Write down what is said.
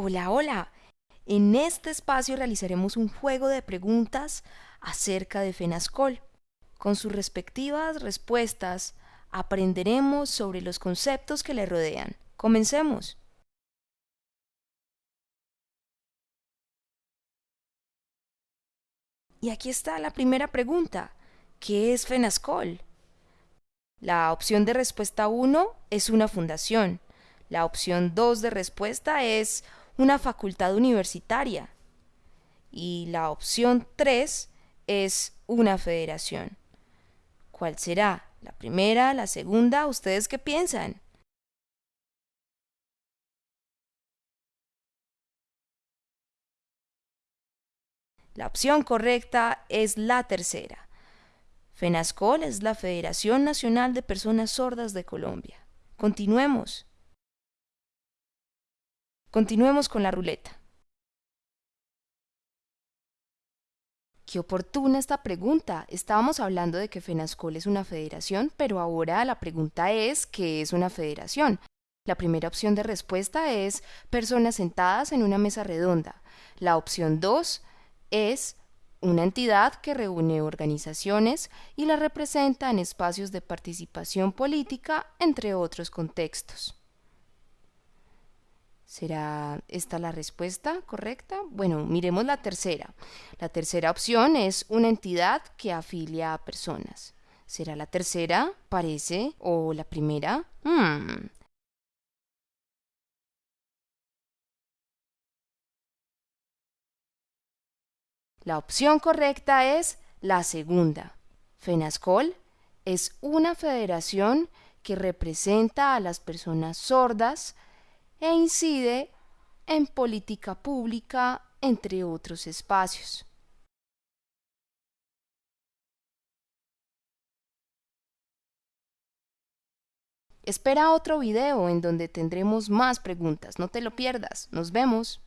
Hola, hola. En este espacio realizaremos un juego de preguntas acerca de FENASCOL. Con sus respectivas respuestas aprenderemos sobre los conceptos que le rodean. Comencemos. Y aquí está la primera pregunta. ¿Qué es FENASCOL? La opción de respuesta 1 es una fundación. La opción 2 de respuesta es una facultad universitaria. Y la opción 3 es una federación. ¿Cuál será? ¿La primera? ¿La segunda? ¿Ustedes qué piensan? La opción correcta es la tercera. FENASCOL es la Federación Nacional de Personas Sordas de Colombia. Continuemos. Continuemos con la ruleta. Qué oportuna esta pregunta. Estábamos hablando de que FENASCOL es una federación, pero ahora la pregunta es ¿qué es una federación? La primera opción de respuesta es personas sentadas en una mesa redonda. La opción 2 es una entidad que reúne organizaciones y las representa en espacios de participación política, entre otros contextos. ¿Será esta la respuesta correcta? Bueno, miremos la tercera. La tercera opción es una entidad que afilia a personas. ¿Será la tercera? Parece. ¿O la primera? Hmm. La opción correcta es la segunda. FENASCOL es una federación que representa a las personas sordas e incide en política pública, entre otros espacios. Espera otro video en donde tendremos más preguntas, no te lo pierdas, nos vemos.